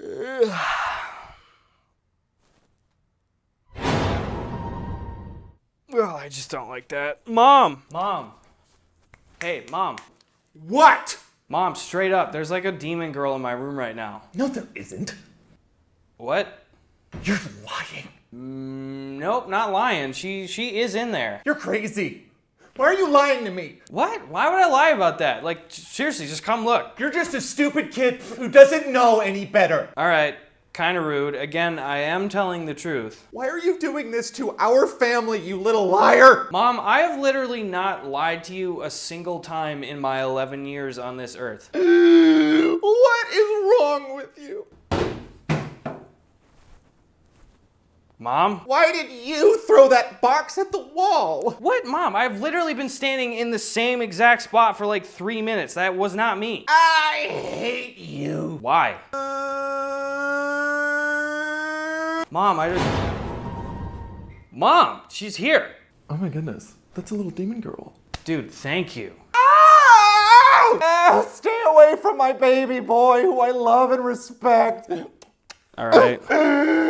Oh, I just don't like that. Mom! Mom! Hey, Mom. What? Mom, straight up, there's like a demon girl in my room right now. No, there isn't. What? You're lying. Mm, nope, not lying. She she is in there. You're crazy. Why are you lying to me? What? Why would I lie about that? Like seriously, just come look. You're just a stupid kid who doesn't know any better. All right, kind of rude. Again, I am telling the truth. Why are you doing this to our family, you little liar? Mom, I have literally not lied to you a single time in my 11 years on this earth. What is wrong with you? Mom? Why did you throw that box at the wall? What, Mom? I've literally been standing in the same exact spot for like three minutes. That was not me. I hate you. Why? Mom, I just. Mom, she's here. Oh my goodness, that's a little demon girl. Dude, thank you. Ow! Ah, stay away from my baby boy who I love and respect. All right.